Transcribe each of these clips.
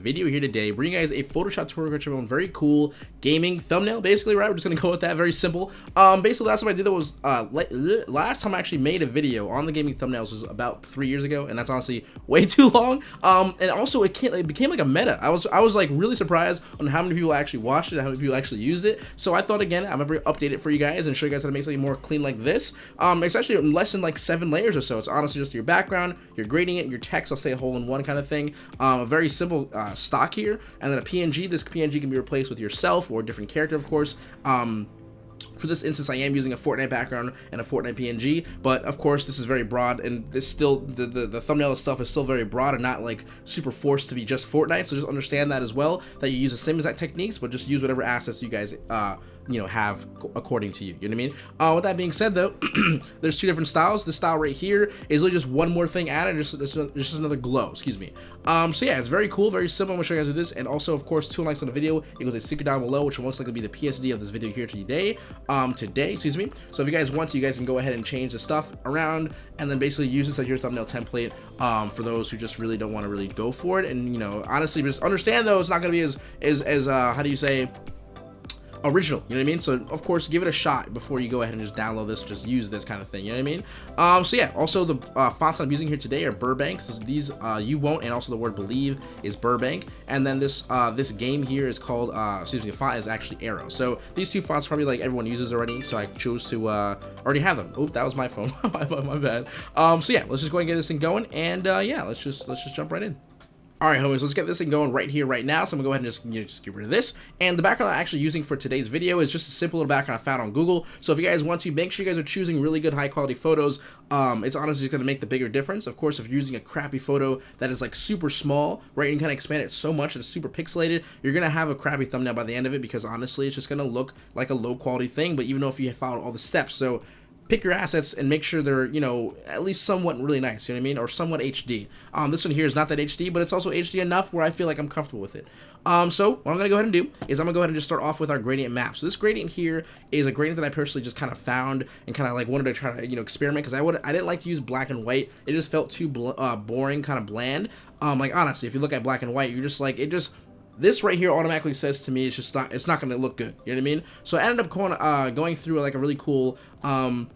video here today, bring you guys a Photoshop tutorial on very cool gaming thumbnail, basically, right? We're just gonna go with that, very simple. Um, basically, last time I did that was, uh, last time I actually made a video on the gaming thumbnails was about three years ago, and that's honestly way too long. Um, and also it, can't it became like a meta. I was, I was like really surprised on how many people actually watched it, how many people actually used it. So I thought again, I'm gonna update it for you guys and show you guys how to make something more clean like this. Um, it's actually less than like seven layers or so. It's honestly just your background, your gradient, your text, I'll say a hole in one kind of thing. Um, a very simple uh, stock here, and then a PNG. This PNG can be replaced with yourself or a different character, of course. Um, for this instance, I am using a Fortnite background and a Fortnite PNG, but of course this is very broad and this still, the, the, the thumbnail itself is still very broad and not like super forced to be just Fortnite, so just understand that as well, that you use the same exact techniques, but just use whatever assets you guys uh, you know have according to you you know what i mean? Uh with that being said though there's two different styles. This style right here is really just one more thing added just just, just another glow excuse me. Um so yeah it's very cool very simple. I'm gonna show you guys this and also of course two likes on the video. It goes a secret down below which will most likely be the psd of this video here today um today excuse me. So if you guys want to you guys can go ahead and change the stuff around and then basically use this as your thumbnail template um for those who just really don't want to really go for it. And you know honestly just understand though it's not gonna be as as as uh how do you say original you know what i mean? So of course give it a shot before you go ahead and just download this just use this kind of thing you know what i mean? Um so yeah also the uh, fonts i'm using here today are burbank. So these uh you won't and also the word believe is burbank. And then this uh this game here is called uh excuse me the font is actually Aero. So these two fonts probably like everyone uses already so i chose to uh already have them. Oh that was my phone. My, my bad. Um so yeah let's just go and get this thing going and uh yeah let's just let's just jump right in Alright homies, let's get this thing going right here, right now. So I'm gonna go ahead and just, you know, just get rid of this. And the background I'm actually using for today's video is just a simple little background I found on Google. So if you guys want to, make sure you guys are choosing really good high quality photos. Um, it's honestly gonna make the bigger difference. Of course, if you're using a crappy photo that is like super small, right, and kind of expand it so much that it's super pixelated, you're gonna have a crappy thumbnail by the end of it because honestly, it's just gonna look like a low quality thing, but even though if you followed all the steps. So pick your assets and make sure they're, you know, at least somewhat really nice, you know what I mean? Or somewhat HD. Um, this one here is not that HD, but it's also HD enough where I feel like I'm comfortable with it. Um, so what I'm going to go ahead and do is I'm going to go ahead and just start off with our gradient map. So this gradient here is a gradient that I personally just kind of found and kind of like wanted to try to, you know, experiment because I would I didn't like to use black and white. It just felt too uh, boring, kind of bland. Um, like honestly, if you look at black and white, you're just like, it just, this right here automatically says to me it's just not it's not going to look good you know what i mean so i ended up going uh going through like a really cool um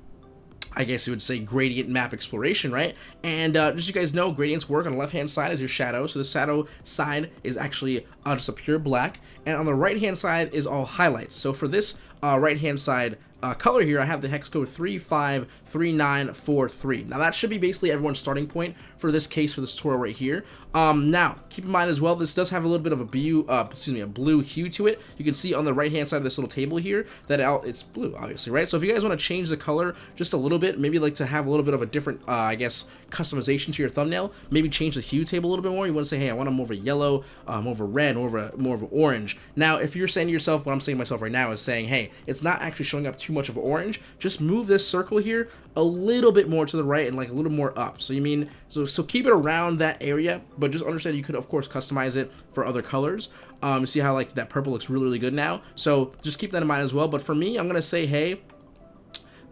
I guess you would say gradient map exploration, right? And uh, just so you guys know, gradients work on the left-hand side as your shadow. So the shadow side is actually uh, just a pure black. And on the right-hand side is all highlights. So for this uh, right-hand side uh, color here, I have the hex code 353943. Now that should be basically everyone's starting point for this case for this tutorial right here. Um, now, keep in mind as well, this does have a little bit of a blue, uh, excuse me, a blue hue to it. You can see on the right-hand side of this little table here that it's blue, obviously, right? So if you guys want to change the color just a little bit, maybe like to have a little bit of a different, uh, I guess, customization to your thumbnail, maybe change the hue table a little bit more. You want to say, hey, I want them a yellow, uh, more of a red, a, more of an orange. Now, if you're saying to yourself, what I'm saying to myself right now is saying, hey, it's not actually showing up too much of orange, just move this circle here a little bit more to the right and like a little more up. So you mean, so, so keep it around that area, but just understand you could of course customize it for other colors. Um, see how like that purple looks really, really good now. So just keep that in mind as well. But for me, I'm going to say, hey,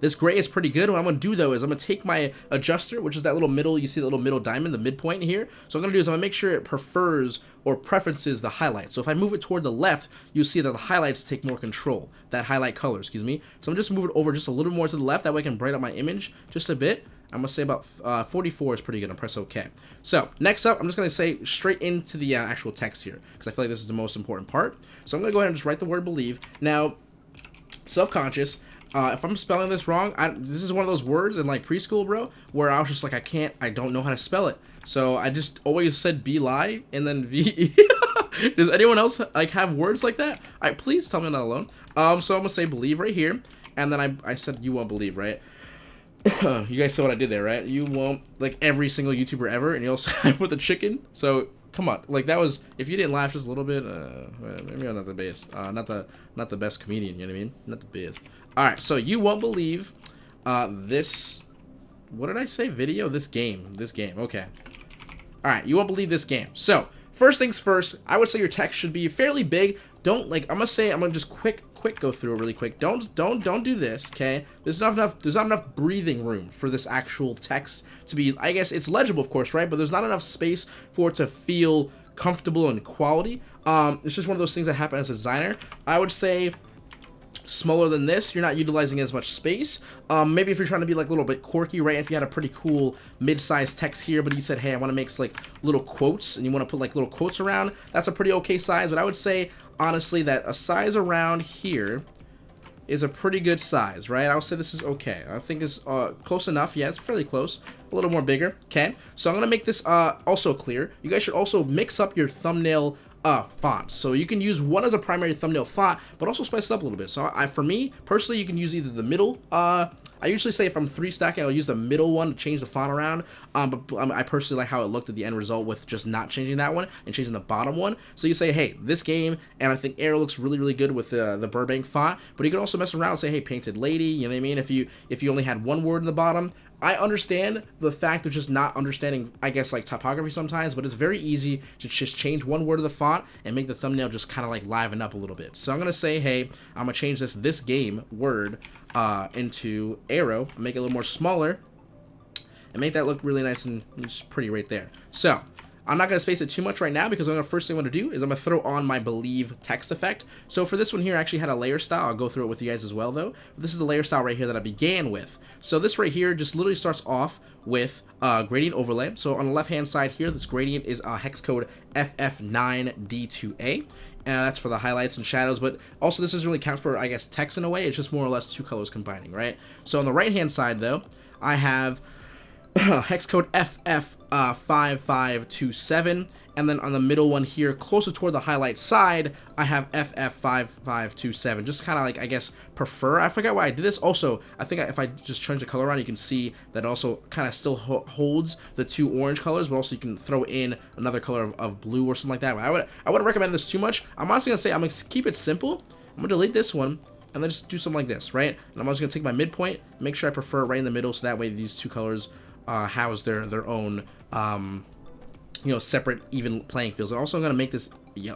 this gray is pretty good. What I'm going to do, though, is I'm going to take my adjuster, which is that little middle, you see the little middle diamond, the midpoint here. So I'm going to do is I'm going to make sure it prefers or preferences the highlight. So if I move it toward the left, you'll see that the highlights take more control, that highlight color, excuse me. So I'm just moving it over just a little more to the left. That way I can brighten up my image just a bit. I'm going to say about uh, 44 is pretty good. I'm press OK. So next up, I'm just going to say straight into the uh, actual text here because I feel like this is the most important part. So I'm going to go ahead and just write the word believe. Now, self-conscious, uh, if I'm spelling this wrong, I, this is one of those words in like preschool, bro, where I was just like, I can't, I don't know how to spell it. So I just always said be lie and then V. Does anyone else like have words like that? All right, please tell me I'm not alone. Um, so I'm gonna say believe right here, and then I, I said you won't believe, right? you guys saw what I did there, right? You won't like every single YouTuber ever, and you also with the chicken. So come on, like that was if you didn't laugh just a little bit, uh, maybe I'm not the best, uh, not the not the best comedian. You know what I mean? Not the best. All right, so you won't believe uh, this. What did I say? Video? This game. This game. Okay. All right, you won't believe this game. So first things first, I would say your text should be fairly big. Don't like. I'm gonna say. I'm gonna just quick quick go through it really quick. Don't don't don't do this, okay? There's not enough there's not enough breathing room for this actual text to be I guess it's legible of course, right? But there's not enough space for it to feel comfortable and quality. Um, it's just one of those things that happen as a designer. I would say smaller than this, you're not utilizing as much space. Um, maybe if you're trying to be like a little bit quirky, right? If you had a pretty cool mid-sized text here, but you said, hey, I want to make like little quotes and you want to put like little quotes around, that's a pretty okay size. But I would say, honestly, that a size around here is a pretty good size, right? I would say this is okay. I think it's uh, close enough. Yeah, it's fairly close. A little more bigger. Okay. So I'm going to make this uh, also clear. You guys should also mix up your thumbnail uh, fonts. So you can use one as a primary thumbnail font, but also spice it up a little bit. So I, for me, personally, you can use either the middle, uh, I usually say if I'm three stacking, I'll use the middle one to change the font around. Um, but um, I personally like how it looked at the end result with just not changing that one and changing the bottom one. So you say, hey, this game, and I think Aero looks really, really good with uh, the Burbank font. But you can also mess around and say, hey, Painted Lady, you know what I mean? If you if you only had one word in the bottom, I understand the fact of just not understanding, I guess, like typography sometimes, but it's very easy to just change one word of the font and make the thumbnail just kind of like liven up a little bit. So I'm going to say, hey, I'm going to change this this game word uh, into Aero, make it a little more smaller, and make that look really nice and pretty right there. So I'm not going to space it too much right now because the first thing I'm going to do is I'm going to throw on my Believe text effect. So for this one here, I actually had a layer style. I'll go through it with you guys as well, though. This is the layer style right here that I began with. So this right here just literally starts off with uh, gradient overlay. So on the left-hand side here, this gradient is uh, hex code FF9D2A. Uh, that's for the highlights and shadows, but also this doesn't really count for, I guess, text in a way. It's just more or less two colors combining, right? So on the right-hand side, though, I have hex code FF5527, uh, and then on the middle one here, closer toward the highlight side, I have FF5527. Just kind of like, I guess, prefer. I forgot why I did this. Also, I think if I just change the color around, you can see that also kind of still ho holds the two orange colors, but also you can throw in another color of, of blue or something like that. I, would, I wouldn't recommend this too much. I'm honestly going to say I'm going to keep it simple. I'm going to delete this one and then just do something like this, right? And I'm just going to take my midpoint, make sure I prefer right in the middle so that way these two colors uh, house their their own um, you know separate even playing fields. I'm also going to make this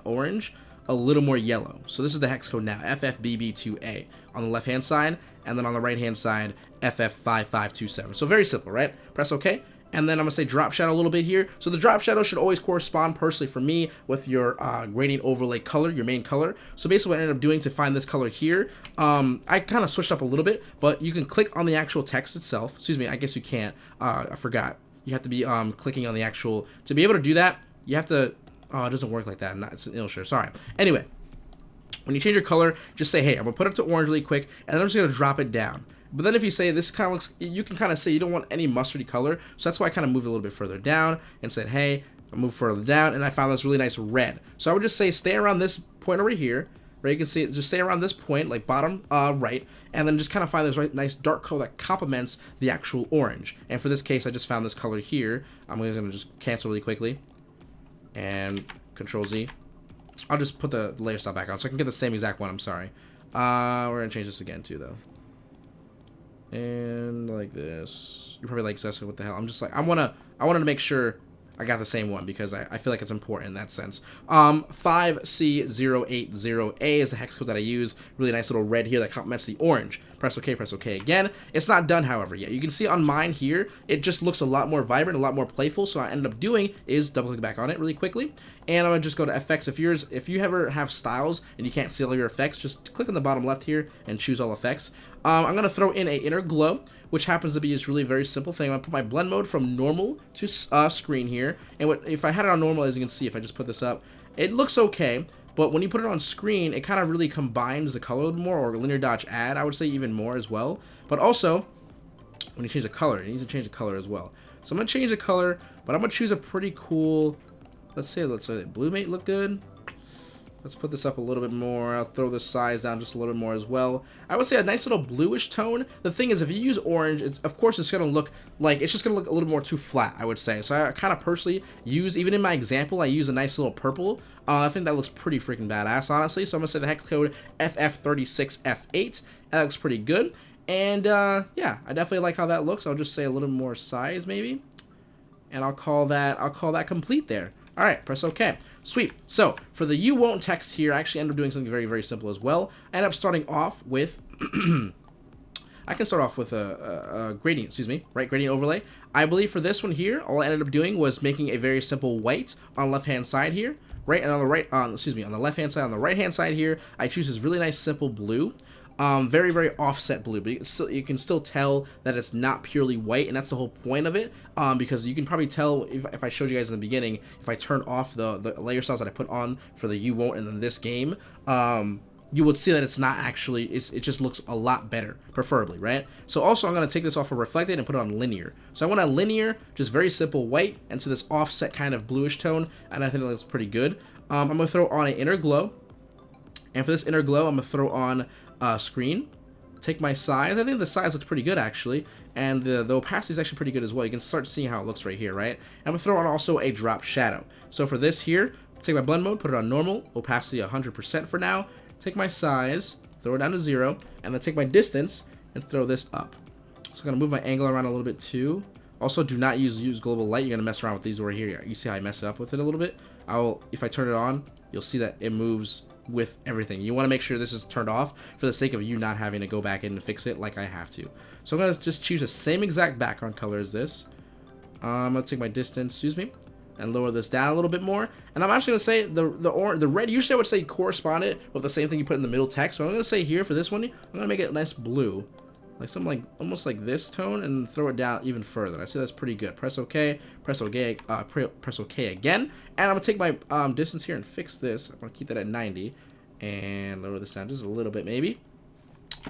orange a little more yellow. So this is the hex code now, FFBB2A on the left hand side, and then on the right hand side, FF5527. So very simple, right? Press OK, and then I'm going to say drop shadow a little bit here. So the drop shadow should always correspond personally for me with your uh, gradient overlay color, your main color. So basically what I ended up doing to find this color here, um, I kind of switched up a little bit, but you can click on the actual text itself. Excuse me, I guess you can't. Uh, I forgot. You have to be um, clicking on the actual, to be able to do that, you have to, oh, it doesn't work like that. Not, it's an Illustrator, sorry. Anyway, when you change your color, just say, hey, I'm to put it to orange really quick, and then I'm just to drop it down. But then if you say this kind of looks, you can kind of say you don't want any mustardy color. So that's why I kind of moved a little bit further down and said, hey, I move further down and I found this really nice red. So I would just say stay around this point over here. Right, you can see it, just stay around this point, like bottom uh, right, and then just kind of find this right, nice dark color that complements the actual orange. And for this case, I just found this color here. I'm going to just cancel really quickly, and Control Z. I'll just put the layer style back on so I can get the same exact one. I'm sorry. Uh, we're gonna change this again too, though and like this. You're probably like, Zessa, what the hell? I'm just like, I wanna, I wanted to make sure I got the same one because I, I feel like it's important in that sense. Um, 5C080A is the hex code that I use. Really nice little red here that complements the orange. Press OK, press OK again. It's not done, however, yet. You can see on mine here, it just looks a lot more vibrant, a lot more playful. So I ended up doing is double click back on it really quickly. And I'm gonna just go to effects. If yours, if you ever have styles and you can't see all your effects, just click on the bottom left here and choose all effects. Um, I'm gonna throw in a inner glow which happens to be just really very simple thing. I'm going to put my blend mode from normal to uh, screen here. And what, if I had it on normal, as you can see, if I just put this up, it looks okay. But when you put it on screen, it kind of really combines the color more, or linear dodge add, I would say even more as well. But also, when you change the color, it needs to change the color as well. So I'm going to change the color, but I'm going to choose a pretty cool, let's say, let's say blue mate look good. Let's put this up a little bit more. I'll throw the size down just a little bit more as well. I would say a nice little bluish tone. The thing is, if you use orange, it's of course it's going to look like, it's just going to look a little more too flat, I would say. So I kind of personally use, even in my example, I use a nice little purple. Uh, I think that looks pretty freaking badass, honestly. So I'm going to say the hex code FF36F8. That looks pretty good. And uh, yeah, I definitely like how that looks. I'll just say a little more size maybe. And I'll call that, I'll call that complete there. All right, press OK. Sweet. So for the you won't text here, I actually end up doing something very, very simple as well. I end up starting off with I can start off with a, a, a gradient, excuse me, right, gradient overlay. I believe for this one here, all I ended up doing was making a very simple white on left-hand side here, right, and on the right, on, excuse me, on the left-hand side, on the right-hand side here, I choose this really nice simple blue. Um, very, very offset blue, but you can, still, you can still tell that it's not purely white, and that's the whole point of it, um, because you can probably tell, if, if I showed you guys in the beginning, if I turn off the, the layer styles that I put on for the You Won't and then this game, um, you would see that it's not actually, it's, it just looks a lot better, preferably, right? So also I'm going to take this off of reflected and put it on linear. So I want a linear, just very simple white, into this offset kind of bluish tone, and I think it looks pretty good. Um, I'm going to throw on an inner glow, and for this inner glow, I'm going to throw on uh, screen. Take my size. I think the size looks pretty good, actually. And the, the opacity is actually pretty good as well. You can start seeing how it looks right here, right? I'm going to throw on also a drop shadow. So for this here, take my blend mode, put it on normal, opacity 100% for now. Take my size, throw it down to zero, and then take my distance and throw this up. So I'm going to move my angle around a little bit too. Also, do not use use global light. You're going to mess around with these over here. You see how I mess up with it a little bit? I will, if I turn it on, you'll see that it moves with everything. You want to make sure this is turned off for the sake of you not having to go back in and fix it like I have to. So I'm going to just choose the same exact background color as this. Um, I'm going to take my distance, excuse me, and lower this down a little bit more. And I'm actually going to say the the or the red, usually I would say corresponded with the same thing you put in the middle text. But I'm going to say here for this one, I'm going to make it nice blue. Like something like, almost like this tone and throw it down even further. I say that's pretty good. Press OK, press OK, uh, press OK again. And I'm to take my um, distance here and fix this. I'm to keep that at 90 and lower this down just a little bit maybe.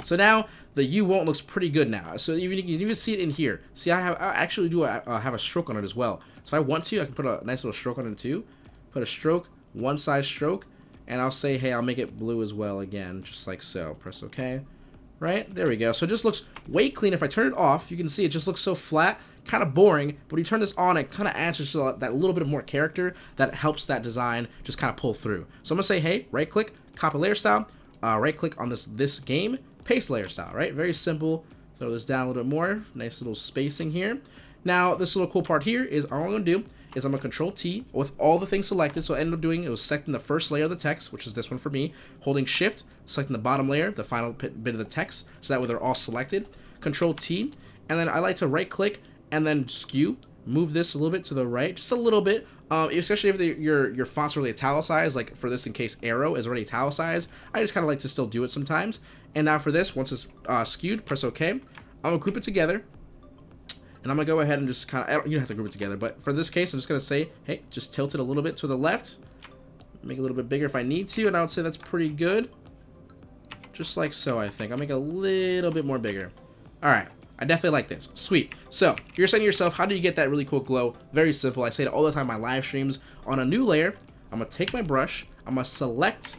So now the U won't looks pretty good now. So even you can even see it in here. See, I have I actually do uh, have a stroke on it as well. So if I want to, I can put a nice little stroke on it too. Put a stroke, one side stroke, and I'll say, hey, I'll make it blue as well again, just like so. Press OK. Right? There we go. So it just looks way clean. If I turn it off, you can see it just looks so flat, kind of boring. But when you turn this on, it kind of adds just that little bit of more character that helps that design just kind of pull through. So I'm going to say, hey, right click, copy layer style, uh, right click on this, this game, paste layer style, right? Very simple. Throw this down a little bit more. Nice little spacing here. Now, this little cool part here is all I'm going to do is I'm going to control T with all the things selected. So I ended up doing, it was selecting the first layer of the text, which is this one for me, holding shift, selecting the bottom layer, the final bit of the text, so that way they're all selected. Control T, and then I like to right click and then skew, move this a little bit to the right, just a little bit, um, especially if the, your your font's really italicized, like for this in case Aero is already italicized, I just kind of like to still do it sometimes. And now for this, once it's uh, skewed, press OK. I'm going to group it together, and I'm going to go ahead and just kind of, you don't have to group it together, but for this case, I'm just going to say, hey, just tilt it a little bit to the left. Make it a little bit bigger if I need to, and I would say that's pretty good. Just like so, I think. I'll make it a little bit more bigger. All right. I definitely like this. Sweet. So, you're saying to yourself, how do you get that really cool glow? Very simple. I say it all the time in my live streams. On a new layer, I'm going to take my brush. I'm going to select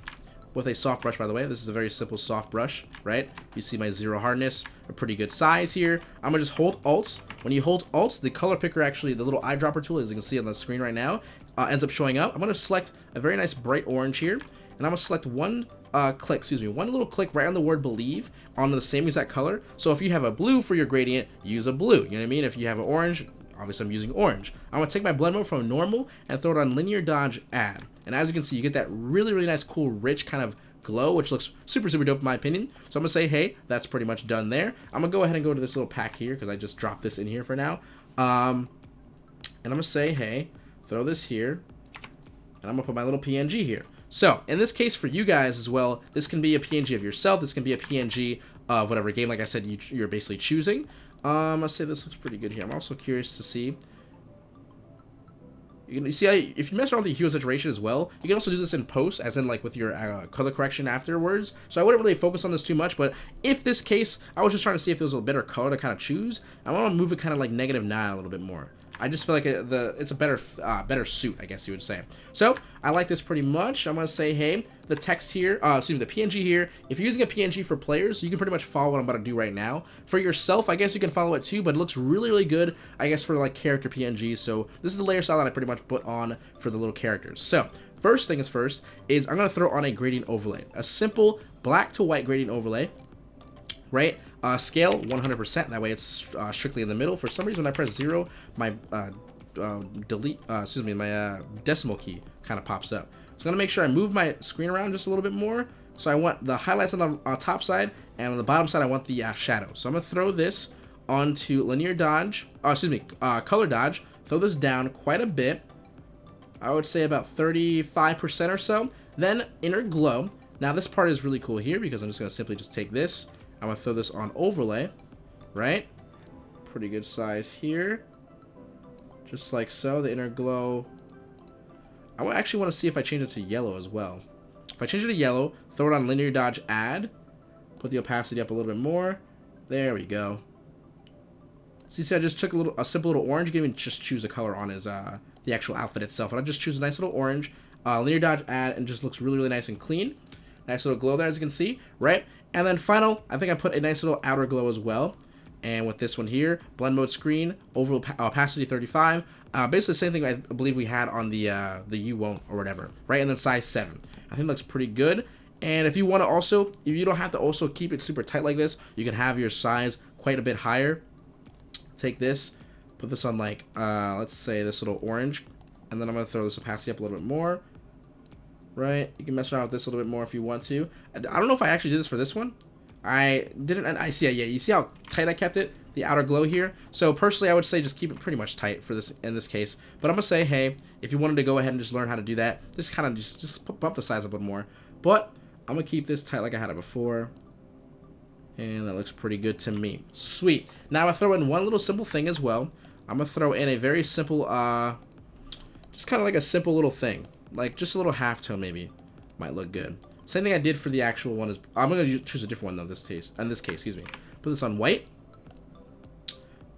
with a soft brush, by the way. This is a very simple soft brush, right? You see my zero hardness, a pretty good size here. I'm gonna just hold Alt. When you hold Alt, the color picker actually, the little eyedropper tool, as you can see on the screen right now, uh, ends up showing up. I'm gonna select a very nice bright orange here, and I'm gonna select one uh, click, excuse me, one little click right on the word believe on the same exact color. So if you have a blue for your gradient, use a blue. You know what I mean? If you have an orange, obviously I'm using orange. I'm gonna take my blend mode from normal and throw it on linear dodge add. And as you can see, you get that really, really nice, cool, rich kind of glow, which looks super, super dope in my opinion. So I'm to say, hey, that's pretty much done there. I'm to go ahead and go to this little pack here because I just dropped this in here for now. Um, and I'm to say, hey, throw this here. And I'm to put my little PNG here. So, in this case for you guys as well, this can be a PNG of yourself. This can be a PNG of whatever game, like I said, you, are basically choosing. Um, I'll say this looks pretty good here. I'm also curious to see you can see how, if you mess around with the hue saturation as well, you can also do this in post, as in like with your uh, color correction afterwards. So I wouldn't really focus on this too much, but if this case, I was just trying to see if there was a better color to kind of choose, I want to move it kind of like negative 9 a little bit more. I just feel like it, the it's a better uh, better suit, I guess you would say. So I like this pretty much. I'm gonna say, hey, the text here, uh, excuse me, the PNG here. If you're using a PNG for players, you can pretty much follow what I'm about to do right now. For yourself, I guess you can follow it too, but it looks really, really good, I guess, for like character PNG. So this is the layer style that I pretty much put on for the little characters. So first thing is first is I'm gonna throw on a gradient overlay, a simple black to white gradient overlay right? Uh, scale 100%, that way it's uh, strictly in the middle. For some reason, when I press 0, my uh, uh delete, uh, excuse me, my uh, decimal key kind of pops up. So I'm going to make sure I move my screen around just a little bit more. So I want the highlights on the uh, top side, and on the bottom side, I want the shadow. So I'm going to throw this onto linear dodge, uh, excuse me, color dodge, throw this down quite a bit. I would say about 35% or so. Then inner glow. Now this part is really cool here because I'm just going to simply just take this. I'm going to throw this on overlay, right? Pretty good size here. Just like so, the inner glow. I actually want to see if I change it to yellow as well. If I change it to yellow, throw it on linear dodge add, put the opacity up a little bit more. There we go. See, see, I just took a little, a simple little orange. You can even just choose a color on his, uh, the actual outfit itself. And I just choose a nice little orange, uh, linear dodge add, and just looks really, really nice and clean. Nice little glow there, as you can see, right? And then final, I think I put a nice little outer glow as well. And with this one here, blend mode screen, overall opacity 35. Uh, basically the same thing I believe we had on the uh, the U won't or whatever, right? And then size 7. I think looks pretty good. And if you want to also, if you don't have to also keep it super tight like this, you can have your size quite a bit higher. Take this, put this on like, uh, let's say this little orange, and then I'm going to throw this opacity up a little bit more. Right? You can mess around with this a little bit more if you want to. I don't know if I actually did this for this one. I didn't, and I see, it. yeah, you see how tight I kept it? The outer glow here. So personally, I would say just keep it pretty much tight for this, in this case. But I'm to say, hey, if you wanted to go ahead and just learn how to do that, just kind of just, just bump the size up a bit more. But I'm to keep this tight like I had it before. And that looks pretty good to me. Sweet. Now I throw in one little simple thing as well. I'm to throw in a very simple, uh, just kind of like a simple little thing. Like just a little halftone maybe. Might look good. Same thing I did for the actual one is I'm gonna choose a different one though this case. In this case, excuse me. Put this on white.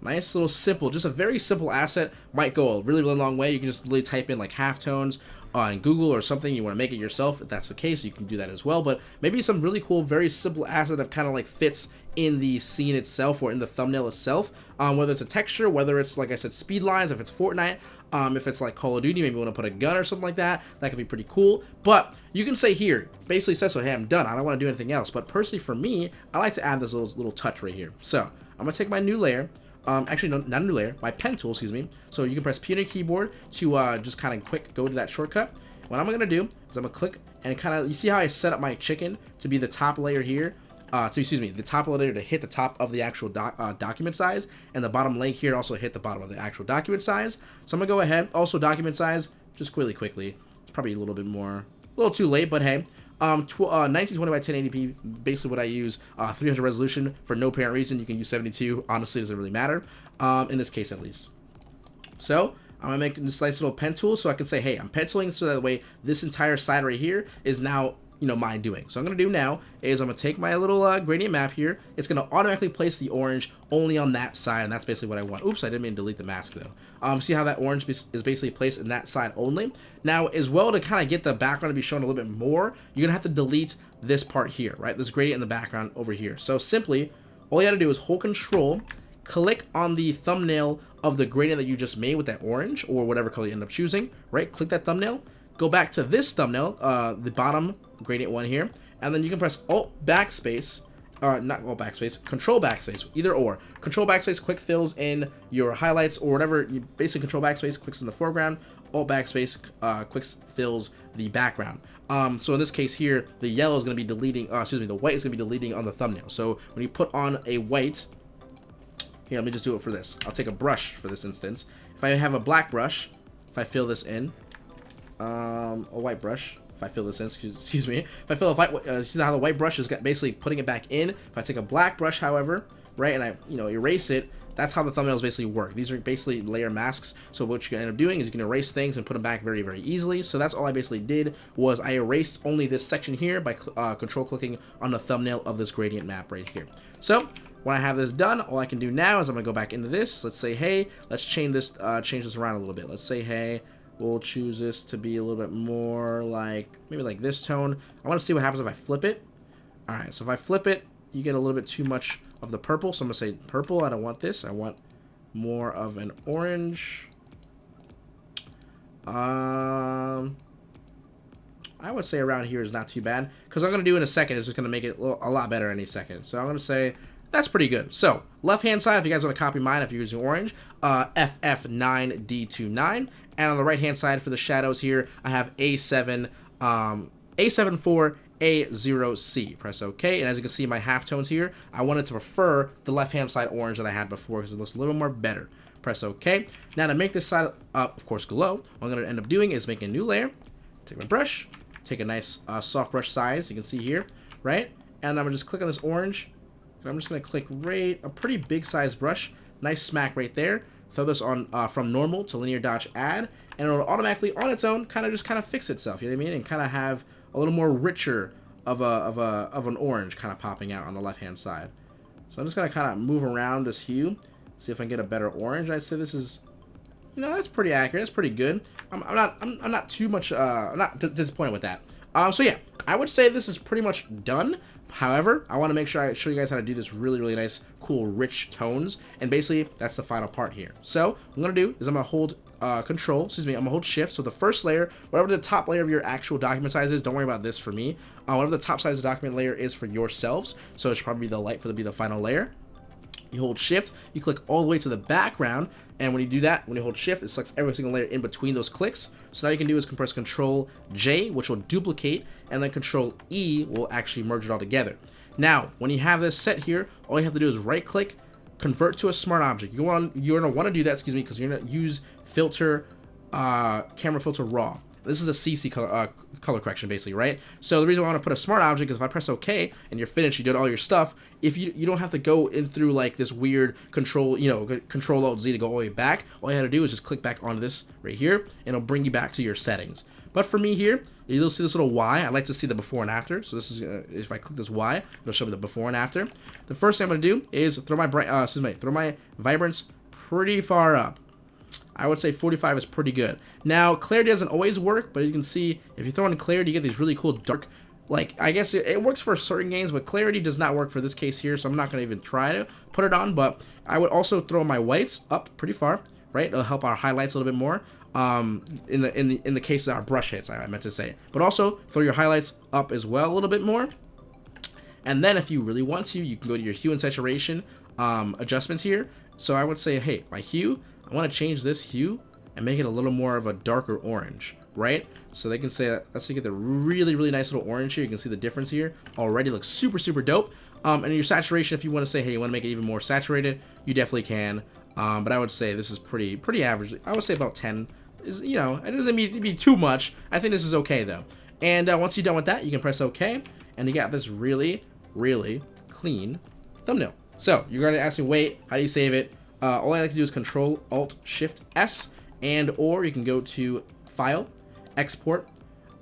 Nice little simple, just a very simple asset. Might go a really, really long way. You can just really type in like halftones on Google or something. You want to make it yourself. If that's the case, you can do that as well. But maybe some really cool, very simple asset that kind of like fits in the scene itself or in the thumbnail itself. Um, whether it's a texture, whether it's like I said, speed lines, if it's Fortnite, um, if it's like Call of Duty, maybe you want to put a gun or something like that. That could be pretty cool. But you can say here, basically says so, hey, I'm done. I don't want to do anything else. But personally, for me, I like to add this little, little touch right here. So I'm going to take my new layer. Um, actually, no, not a new layer, my pen tool, excuse me. So you can press P on your keyboard to uh, just kind of quick go to that shortcut. What I'm going to do is I'm going to click and kind of, you see how I set up my chicken to be the top layer here? uh, to excuse me, the top layer to hit the top of the actual doc, uh, document size, and the bottom link here also hit the bottom of the actual document size. So I'm gonna go ahead. Also, document size, just quickly, quickly. It's probably a little bit more, a little too late, but hey. Um, uh, 1920 by 1080p, basically what I use. Uh, 300 resolution for no apparent reason. You can use 72. Honestly, doesn't really matter. Um, in this case, at least. So I'm gonna make this nice little pen tool so I can say, hey, I'm penciling so that way this entire side right here is now you know, mind doing. So I'm to do now is I'm to take my little uh, gradient map here. It's to automatically place the orange only on that side, and that's basically what I want. Oops, I didn't mean to delete the mask, though. Um, see how that orange is basically placed in that side only? Now, as well, to kind of get the background to be shown a little bit more, you're going to have to delete this part here, right? This gradient in the background over here. So simply, all you got to do is hold control, click on the thumbnail of the gradient that you just made with that orange, or whatever color you end up choosing, right? Click that thumbnail, go back to this thumbnail, uh, the bottom gradient one here, and then you can press Alt Backspace, uh, not Alt Backspace, Control Backspace, either or. Control Backspace quick fills in your highlights or whatever. You basically Control Backspace clicks in the foreground. Alt Backspace uh, quick fills the background. Um, so in this case here, the yellow is going to be deleting, uh, excuse me, the white is going to be deleting on the thumbnail. So when you put on a white, here, let me just do it for this. I'll take a brush for this instance. If I have a black brush, if I fill this in, um, a white brush. If I fill this in, excuse, excuse me. If I fill a white, uh, see how the white brush is basically putting it back in. If I take a black brush, however, right, and I, you know, erase it, that's how the thumbnails basically work. These are basically layer masks. So what you can end up doing is you can erase things and put them back very, very easily. So that's all I basically did was I erased only this section here by uh, control clicking on the thumbnail of this gradient map right here. So when I have this done, all I can do now is I'm gonna go back into this. Let's say, hey, let's change this, uh, change this around a little bit. Let's say, hey, We'll choose this to be a little bit more like, maybe like this tone. I want to see what happens if I flip it. Alright, so if I flip it, you get a little bit too much of the purple. So I'm going to say purple. I don't want this. I want more of an orange. Um, I would say around here is not too bad. Because I'm going to do in a second is just going to make it a lot better any second. So I'm going to say that's pretty good. So, left-hand side, if you guys want to copy mine, if you're using orange, uh, FF9D29. And on the right-hand side for the shadows here, I have A7, um, A74, A0C. Press OK, and as you can see my halftones here, I wanted to prefer the left-hand side orange that I had before because it looks a little more better. Press OK. Now to make this side, uh, of course, glow, what I'm going to end up doing is make a new layer, take my brush, take a nice uh, soft brush size, you can see here, right? And I'm going to just click on this orange, and I'm just going to click right, a pretty big size brush, nice smack right there, throw this on uh, from normal to linear dodge add, and it'll automatically on its own kind of just kind of fix itself. You know what I mean? And kind of have a little more richer of a of a of an orange kind of popping out on the left hand side. So I'm just gonna kind of move around this hue, see if I can get a better orange. I'd say this is, you know, that's pretty accurate. That's pretty good. I'm, I'm not I'm, I'm not too much uh I'm not disappointed with that. Um, so yeah, I would say this is pretty much done. However, I want to make sure I show you guys how to do this really, really nice, cool, rich tones. And basically, that's the final part here. So, what I'm going to do is I'm going to hold uh, control, excuse me, I'm gonna hold shift. So the first layer, whatever the top layer of your actual document size is, don't worry about this for me. Uh, whatever the top size of the document layer is for yourselves. So it should probably be the light for the be the final layer. You hold shift, you click all the way to the background, and when you do that, when you hold shift, it selects every single layer in between those clicks. So now you can do is compress control J, which will duplicate, and then control E will actually merge it all together. Now, when you have this set here, all you have to do is right click, convert to a smart object. You want you're gonna want to do that, excuse me, because you're gonna use filter, uh, camera filter raw. This is a CC color, uh, color correction, basically, right? So the reason why I want to put a smart object is if I press OK and you're finished, you did all your stuff. If you you don't have to go in through like this weird control, you know, control Alt Z to go all the way back. All you have to do is just click back onto this right here, and it'll bring you back to your settings. But for me here, you'll see this little Y. I like to see the before and after. So this is uh, if I click this Y, it'll show me the before and after. The first thing I'm gonna do is throw my bright, uh, excuse me, throw my vibrance pretty far up. I would say 45 is pretty good. Now, clarity doesn't always work, but you can see if you throw in clarity, you get these really cool dark, like, I guess it, it works for certain games, but clarity does not work for this case here, so I'm not going to even try to put it on, but I would also throw my whites up pretty far, right? It'll help our highlights a little bit more. Um, in the in the in the case of our brush hits, I meant to say, but also throw your highlights up as well a little bit more. And then if you really want to, you can go to your hue and saturation um, adjustments here. So I would say, hey, my hue, I want to change this hue and make it a little more of a darker orange, right? So they can say, let's get the really, really nice little orange here. You can see the difference here. Already looks super, super dope. Um, and your saturation, if you want to say, hey, you want to make it even more saturated, you definitely can. Um, but I would say this is pretty, pretty average. I would say about 10. Is you know, it doesn't mean to be too much. I think this is okay though. And uh, once you're done with that, you can press OK, and you got this really, really clean thumbnail. So you're going to ask me, wait, how do you save it? Uh, all I like to do is Control Alt Shift S, and or you can go to File, Export,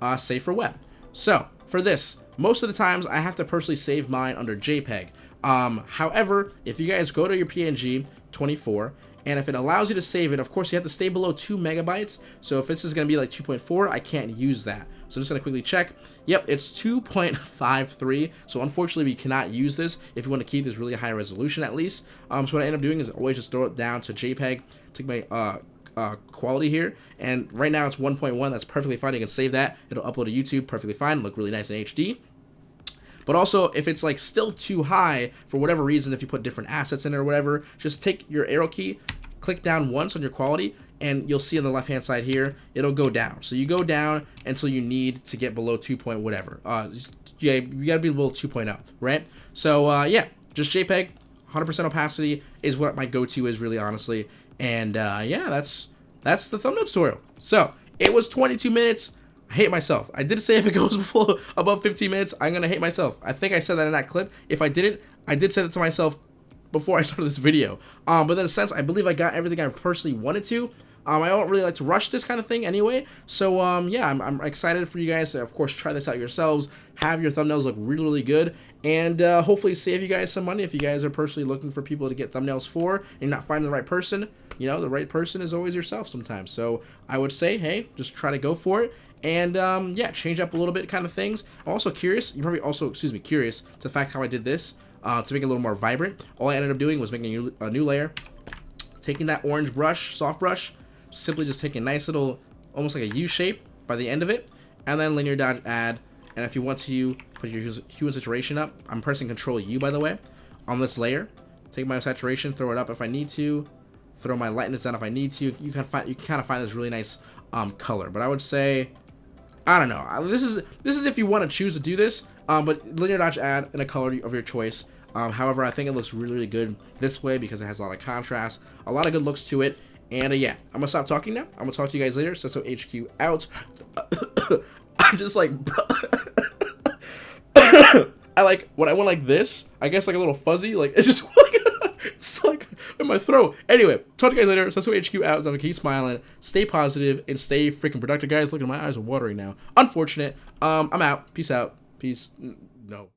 uh, Save for Web. So for this, most of the times I have to personally save mine under JPEG. Um, however, if you guys go to your PNG 24 and if it allows you to save it, of course you have to stay below 2 megabytes. So if this is going to be like 2.4, I can't use that. So I'm just going to quickly check. Yep, it's 2.53. So unfortunately, we cannot use this if you want to keep this really high resolution at least. Um, so what I end up doing is always just throw it down to JPEG, take my uh, uh, quality here. And right now it's 1.1. That's perfectly fine. You can save that. It'll upload to YouTube perfectly fine. Look really nice in HD. But also, if it's like still too high for whatever reason, if you put different assets in it or whatever, just take your arrow key, click down once on your quality, and you'll see on the left hand side here it'll go down so you go down until you need to get below 2 point whatever uh yeah you gotta be below 2.0 right so uh yeah just jpeg 100% opacity is what my go-to is really honestly and uh yeah that's that's the thumbnail tutorial so it was 22 minutes I hate myself. I did say if it goes before above 15 minutes, I'm gonna hate myself. I think I said that in that clip. If I didn't, I did say it to myself before I started this video. Um, but in a sense, I believe I got everything I personally wanted to. Um, I don't really like to rush this kind of thing anyway. So, um, yeah, I'm, I'm, excited for you guys to, of course, try this out yourselves. Have your thumbnails look really, really good. And uh, hopefully save you guys some money if you guys are personally looking for people to get thumbnails for and you're not finding the right person. You know, the right person is always yourself sometimes. So I would say, hey, just try to go for it. And, um, yeah, change up a little bit kind of things. I'm also curious. You're probably also, excuse me, curious to the fact how I did this uh, to make it a little more vibrant. All I ended up doing was making a new, a new layer. Taking that orange brush, soft brush, simply just take a nice little, almost like a U shape by the end of it, and then linear dodge add. And if you want to you put your hue and saturation up, I'm pressing Control U by the way, on this layer. Take my saturation, throw it up if I need to, throw my lightness down if I need to. You can find you can kind of find this really nice um, color. But I would say I don't know. This is this is if you want to choose to do this. Um, but linear dodge add in a color of your choice. Um, however, I think it looks really, really good this way because it has a lot of contrast, a lot of good looks to it. And uh, yeah, I'm gonna stop talking now. I'm gonna talk to you guys later. So, so HQ out. I'm just like, I like when I went like this. I guess like a little fuzzy. Like it's just like it's like in my throat. Anyway, talk to you guys later. So, so HQ out. I'm keep smiling, stay positive, and stay freaking productive, guys. Look at my eyes are watering now. Unfortunate. Um, I'm out. Peace out. Peace. No.